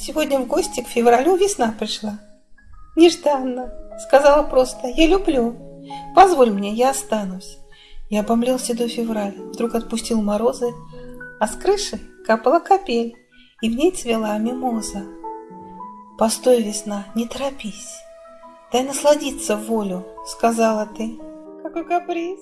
сегодня в гости к февралю весна пришла. Нежданно. Сказала просто «Я люблю». Позволь мне, я останусь. Я обомлел седой февраль, вдруг отпустил морозы, а с крыши капала капель, и в ней цвела мимоза. Постой, весна, не торопись, дай насладиться волю, сказала ты. Какой каприз!